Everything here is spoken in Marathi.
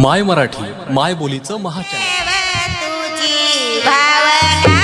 माय मराठी माय बोलीचं महाचॅनल. तुझी भावना.